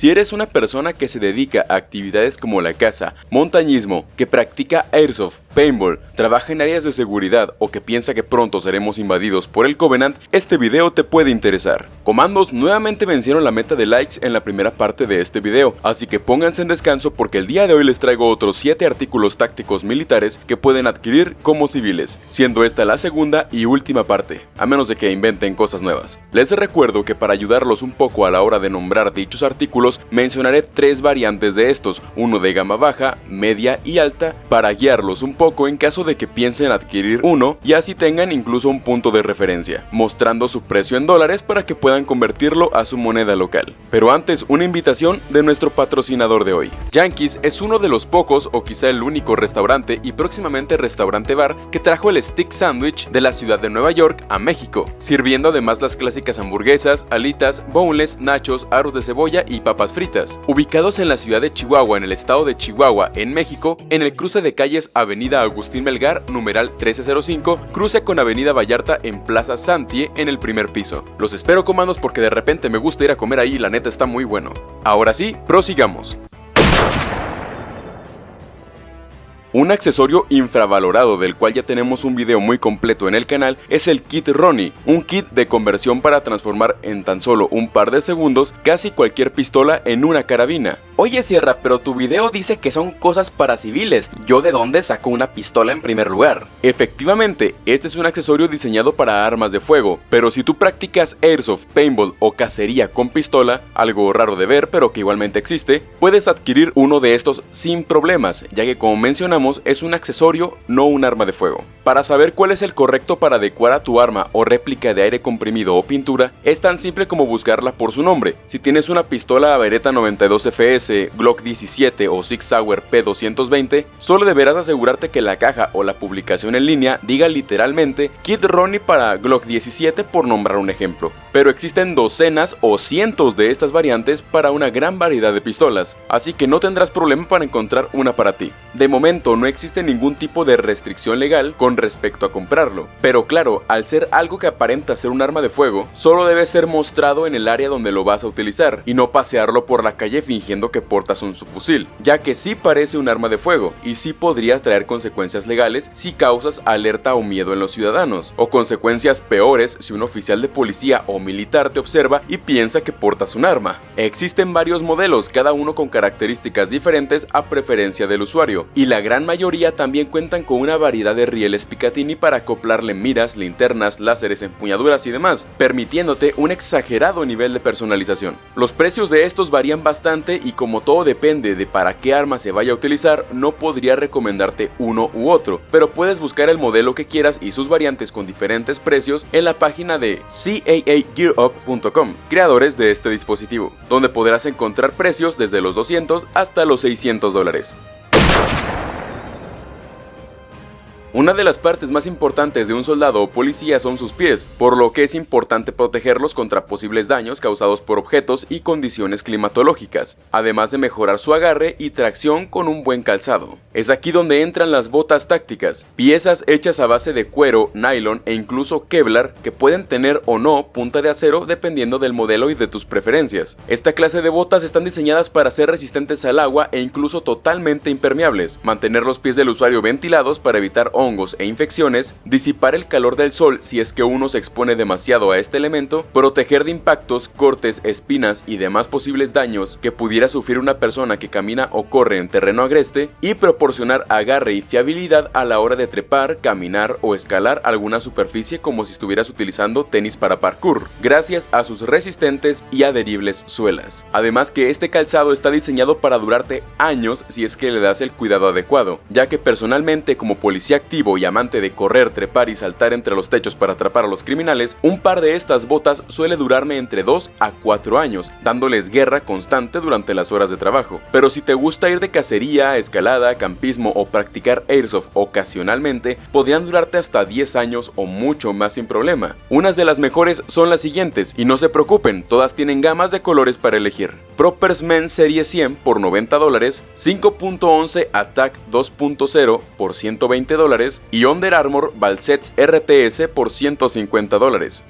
Si eres una persona que se dedica a actividades como la caza, montañismo, que practica airsoft, paintball, trabaja en áreas de seguridad o que piensa que pronto seremos invadidos por el Covenant, este video te puede interesar. Comandos nuevamente vencieron la meta de likes en la primera parte de este video, así que pónganse en descanso porque el día de hoy les traigo otros 7 artículos tácticos militares que pueden adquirir como civiles, siendo esta la segunda y última parte, a menos de que inventen cosas nuevas. Les recuerdo que para ayudarlos un poco a la hora de nombrar dichos artículos, mencionaré tres variantes de estos, uno de gama baja, media y alta, para guiarlos un poco en caso de que piensen adquirir uno y así tengan incluso un punto de referencia, mostrando su precio en dólares para que puedan convertirlo a su moneda local. Pero antes, una invitación de nuestro patrocinador de hoy. Yankees es uno de los pocos o quizá el único restaurante y próximamente restaurante bar que trajo el stick sandwich de la ciudad de Nueva York a México, sirviendo además las clásicas hamburguesas, alitas, boneless, nachos, arroz de cebolla y papas fritas. Ubicados en la ciudad de Chihuahua en el estado de Chihuahua, en México, en el cruce de calles Avenida Agustín Melgar, numeral 1305, cruce con Avenida Vallarta en Plaza Santie en el primer piso. Los espero comandos porque de repente me gusta ir a comer ahí y la neta está muy bueno. Ahora sí, prosigamos. Un accesorio infravalorado del cual ya tenemos un video muy completo en el canal es el kit Ronnie, un kit de conversión para transformar en tan solo un par de segundos casi cualquier pistola en una carabina. Oye Sierra, pero tu video dice que son cosas para civiles, ¿yo de dónde saco una pistola en primer lugar? Efectivamente, este es un accesorio diseñado para armas de fuego, pero si tú practicas airsoft, paintball o cacería con pistola, algo raro de ver pero que igualmente existe, puedes adquirir uno de estos sin problemas, ya que como mencionamos es un accesorio, no un arma de fuego. Para saber cuál es el correcto para adecuar a tu arma o réplica de aire comprimido o pintura, es tan simple como buscarla por su nombre. Si tienes una pistola Beretta 92 FS Glock 17 o Six Sauer P220, solo deberás asegurarte que la caja o la publicación en línea diga literalmente Kit Ronnie para Glock 17 por nombrar un ejemplo. Pero existen docenas o cientos de estas variantes para una gran variedad de pistolas, así que no tendrás problema para encontrar una para ti. De momento no existe ningún tipo de restricción legal con respecto a comprarlo, pero claro, al ser algo que aparenta ser un arma de fuego, solo debe ser mostrado en el área donde lo vas a utilizar y no pasearlo por la calle fingiendo que portas un subfusil, ya que sí parece un arma de fuego y sí podría traer consecuencias legales si causas alerta o miedo en los ciudadanos, o consecuencias peores si un oficial de policía o militar te observa y piensa que portas un arma. Existen varios modelos, cada uno con características diferentes a preferencia del usuario, y la gran mayoría también cuentan con una variedad de rieles Picatinny para acoplarle miras, linternas, láseres, empuñaduras y demás, permitiéndote un exagerado nivel de personalización. Los precios de estos varían bastante y como como todo depende de para qué arma se vaya a utilizar, no podría recomendarte uno u otro, pero puedes buscar el modelo que quieras y sus variantes con diferentes precios en la página de caagearup.com, creadores de este dispositivo, donde podrás encontrar precios desde los 200 hasta los 600 dólares. Una de las partes más importantes de un soldado o policía son sus pies, por lo que es importante protegerlos contra posibles daños causados por objetos y condiciones climatológicas, además de mejorar su agarre y tracción con un buen calzado. Es aquí donde entran las botas tácticas, piezas hechas a base de cuero, nylon e incluso Kevlar que pueden tener o no punta de acero dependiendo del modelo y de tus preferencias. Esta clase de botas están diseñadas para ser resistentes al agua e incluso totalmente impermeables, mantener los pies del usuario ventilados para evitar hongos e infecciones, disipar el calor del sol si es que uno se expone demasiado a este elemento, proteger de impactos, cortes, espinas y demás posibles daños que pudiera sufrir una persona que camina o corre en terreno agreste y proporcionar agarre y fiabilidad a la hora de trepar, caminar o escalar alguna superficie como si estuvieras utilizando tenis para parkour, gracias a sus resistentes y adheribles suelas. Además que este calzado está diseñado para durarte años si es que le das el cuidado adecuado, ya que personalmente como policía y amante de correr, trepar y saltar entre los techos para atrapar a los criminales, un par de estas botas suele durarme entre 2 a 4 años, dándoles guerra constante durante las horas de trabajo. Pero si te gusta ir de cacería, escalada, campismo o practicar airsoft ocasionalmente, podrían durarte hasta 10 años o mucho más sin problema. Unas de las mejores son las siguientes, y no se preocupen, todas tienen gamas de colores para elegir. Propers Men Serie 100 por 90 dólares, 5.11 Attack 2.0 por 120 dólares, y Under Armour Valsets RTS por 150 dólares.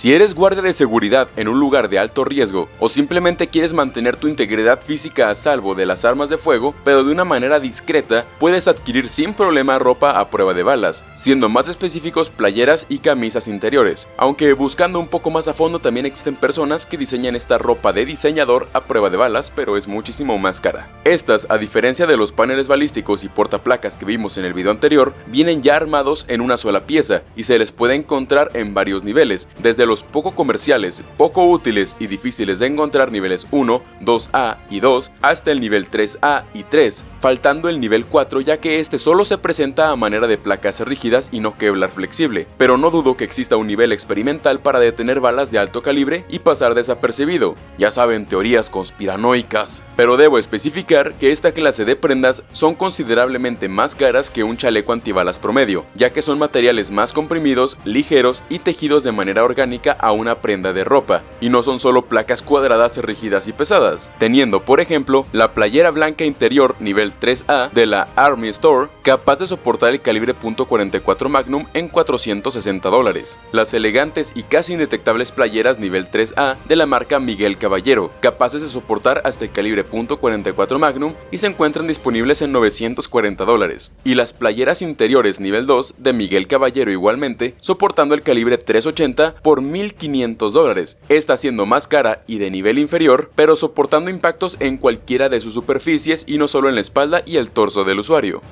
Si eres guardia de seguridad en un lugar de alto riesgo o simplemente quieres mantener tu integridad física a salvo de las armas de fuego, pero de una manera discreta, puedes adquirir sin problema ropa a prueba de balas, siendo más específicos playeras y camisas interiores, aunque buscando un poco más a fondo también existen personas que diseñan esta ropa de diseñador a prueba de balas, pero es muchísimo más cara. Estas, a diferencia de los paneles balísticos y portaplacas que vimos en el video anterior, vienen ya armados en una sola pieza y se les puede encontrar en varios niveles, desde de los poco comerciales, poco útiles y difíciles de encontrar niveles 1, 2A y 2 hasta el nivel 3A y 3, faltando el nivel 4 ya que este solo se presenta a manera de placas rígidas y no Kevlar flexible, pero no dudo que exista un nivel experimental para detener balas de alto calibre y pasar desapercibido. Ya saben, teorías conspiranoicas. Pero debo especificar que esta clase de prendas son considerablemente más caras que un chaleco antibalas promedio, ya que son materiales más comprimidos, ligeros y tejidos de manera orgánica a una prenda de ropa, y no son solo placas cuadradas rígidas y pesadas, teniendo por ejemplo la playera blanca interior nivel 3A de la Army Store capaz de soportar el calibre .44 Magnum en 460 dólares, las elegantes y casi indetectables playeras nivel 3A de la marca Miguel Caballero, capaces de soportar hasta el calibre .44 Magnum y se encuentran disponibles en 940 dólares, y las playeras interiores nivel 2 de Miguel Caballero igualmente, soportando el calibre 380 por 1.500 dólares, esta siendo más cara y de nivel inferior, pero soportando impactos en cualquiera de sus superficies y no solo en la espalda y el torso del usuario.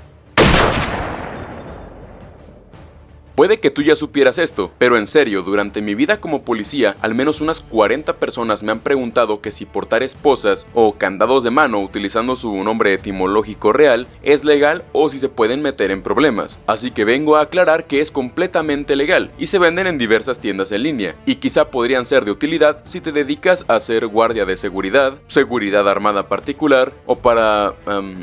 Puede que tú ya supieras esto, pero en serio, durante mi vida como policía, al menos unas 40 personas me han preguntado que si portar esposas o candados de mano utilizando su nombre etimológico real es legal o si se pueden meter en problemas. Así que vengo a aclarar que es completamente legal y se venden en diversas tiendas en línea, y quizá podrían ser de utilidad si te dedicas a ser guardia de seguridad, seguridad armada particular o para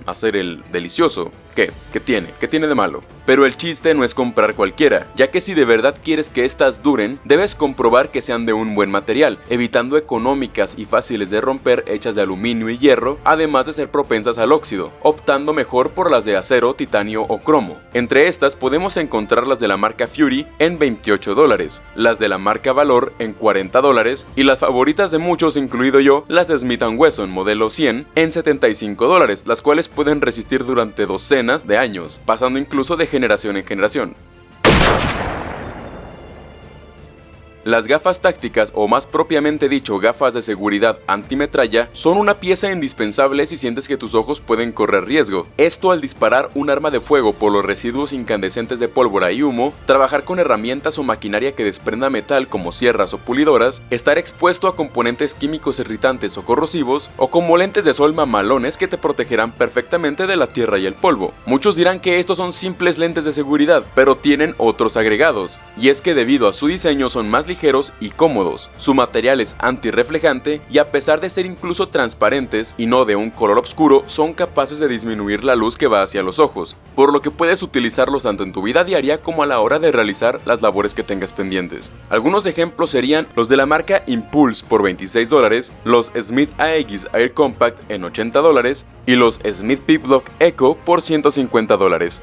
hacer el delicioso. ¿Qué? ¿Qué tiene? ¿Qué tiene de malo? Pero el chiste no es comprar cualquiera, ya que si de verdad quieres que estas duren, debes comprobar que sean de un buen material, evitando económicas y fáciles de romper hechas de aluminio y hierro, además de ser propensas al óxido, optando mejor por las de acero, titanio o cromo. Entre estas podemos encontrar las de la marca Fury en 28 dólares, las de la marca Valor en 40 dólares y las favoritas de muchos, incluido yo, las de Smith Wesson modelo 100 en 75 dólares, las cuales pueden resistir durante docenas de años, pasando incluso de generación en generación. Las gafas tácticas o más propiamente dicho gafas de seguridad antimetralla son una pieza indispensable si sientes que tus ojos pueden correr riesgo. Esto al disparar un arma de fuego por los residuos incandescentes de pólvora y humo, trabajar con herramientas o maquinaria que desprenda metal como sierras o pulidoras, estar expuesto a componentes químicos irritantes o corrosivos, o como lentes de sol mamalones que te protegerán perfectamente de la tierra y el polvo. Muchos dirán que estos son simples lentes de seguridad, pero tienen otros agregados, y es que debido a su diseño son más y cómodos. Su material es antirreflejante y a pesar de ser incluso transparentes y no de un color oscuro, son capaces de disminuir la luz que va hacia los ojos, por lo que puedes utilizarlos tanto en tu vida diaria como a la hora de realizar las labores que tengas pendientes. Algunos ejemplos serían los de la marca Impulse por 26 dólares, los Smith AX Air Compact en 80 dólares y los Smith Piplock Echo por 150 dólares.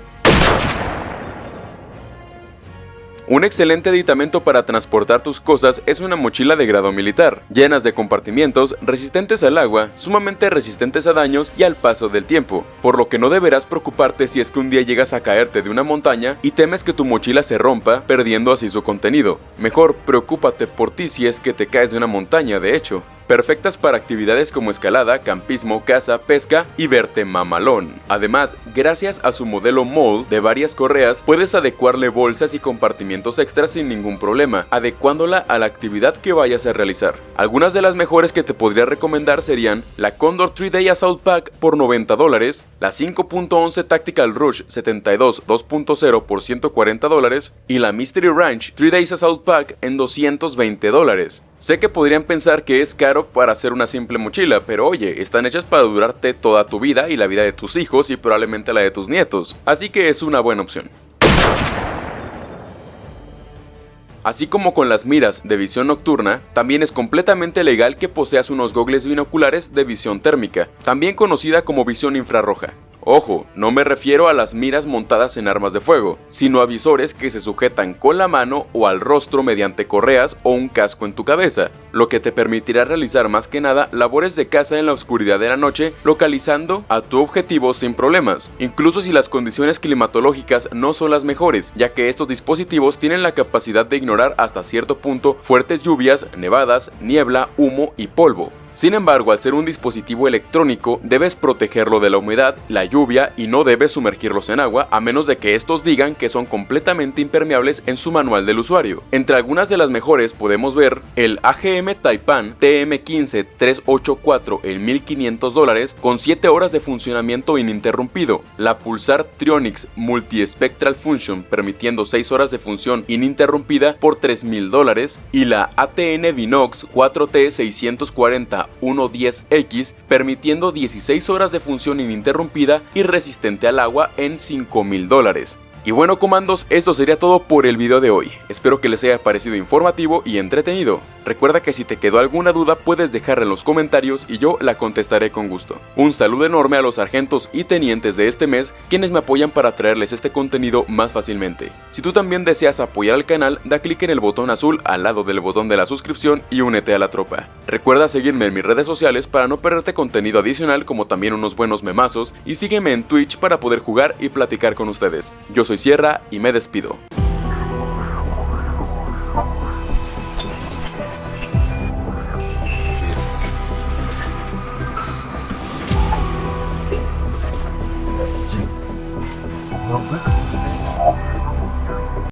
Un excelente aditamento para transportar tus cosas es una mochila de grado militar, llenas de compartimientos resistentes al agua, sumamente resistentes a daños y al paso del tiempo, por lo que no deberás preocuparte si es que un día llegas a caerte de una montaña y temes que tu mochila se rompa, perdiendo así su contenido. Mejor preocúpate por ti si es que te caes de una montaña, de hecho perfectas para actividades como escalada, campismo, caza, pesca y verte mamalón. Además, gracias a su modelo mold de varias correas, puedes adecuarle bolsas y compartimientos extras sin ningún problema, adecuándola a la actividad que vayas a realizar. Algunas de las mejores que te podría recomendar serían la Condor 3-Day Assault Pack por 90 dólares, la 5.11 Tactical Rush 72 2.0 por 140 dólares y la Mystery Ranch 3 Days Assault Pack en 220 dólares. Sé que podrían pensar que es caro para hacer una simple mochila, pero oye, están hechas para durarte toda tu vida y la vida de tus hijos y probablemente la de tus nietos, así que es una buena opción. Así como con las miras de visión nocturna, también es completamente legal que poseas unos gogles binoculares de visión térmica, también conocida como visión infrarroja. Ojo, no me refiero a las miras montadas en armas de fuego, sino a visores que se sujetan con la mano o al rostro mediante correas o un casco en tu cabeza, lo que te permitirá realizar más que nada labores de caza en la oscuridad de la noche, localizando a tu objetivo sin problemas, incluso si las condiciones climatológicas no son las mejores, ya que estos dispositivos tienen la capacidad de ignorar hasta cierto punto fuertes lluvias, nevadas, niebla, humo y polvo. Sin embargo, al ser un dispositivo electrónico, debes protegerlo de la humedad, la lluvia y no debes sumergirlos en agua a menos de que estos digan que son completamente impermeables en su manual del usuario. Entre algunas de las mejores podemos ver el AGM Taipan TM15384 en 1500 dólares con 7 horas de funcionamiento ininterrumpido, la Pulsar Trionix Multispectral Function permitiendo 6 horas de función ininterrumpida por 3000 dólares y la ATN Vinox 4T640 110X, permitiendo 16 horas de función ininterrumpida y resistente al agua en 5000 dólares. Y bueno comandos, esto sería todo por el video de hoy. Espero que les haya parecido informativo y entretenido. Recuerda que si te quedó alguna duda puedes dejarla en los comentarios y yo la contestaré con gusto. Un saludo enorme a los sargentos y tenientes de este mes quienes me apoyan para traerles este contenido más fácilmente. Si tú también deseas apoyar al canal, da clic en el botón azul al lado del botón de la suscripción y únete a la tropa. Recuerda seguirme en mis redes sociales para no perderte contenido adicional como también unos buenos memazos y sígueme en Twitch para poder jugar y platicar con ustedes. Yo soy Sierra y me despido.